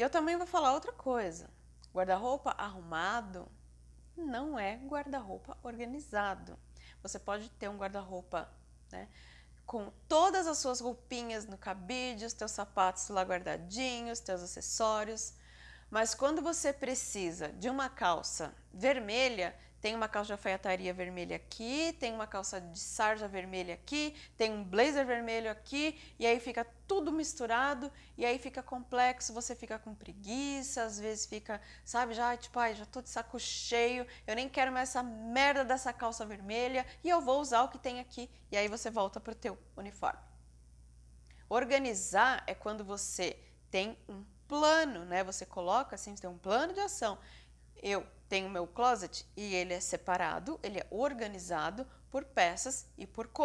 E eu também vou falar outra coisa. Guarda-roupa arrumado não é guarda-roupa organizado. Você pode ter um guarda-roupa né, com todas as suas roupinhas no cabide, os teus sapatos lá guardadinhos, teus acessórios, mas quando você precisa de uma calça vermelha, tem uma calça de alfaiataria vermelha aqui, tem uma calça de sarja vermelha aqui, tem um blazer vermelho aqui, e aí fica tudo misturado, e aí fica complexo, você fica com preguiça, às vezes fica, sabe, já tipo, ai, já tô de saco cheio, eu nem quero mais essa merda dessa calça vermelha, e eu vou usar o que tem aqui, e aí você volta pro teu uniforme. Organizar é quando você tem um plano, né? Você coloca assim, você tem um plano de ação. Eu tenho meu closet e ele é separado, ele é organizado por peças e por cor.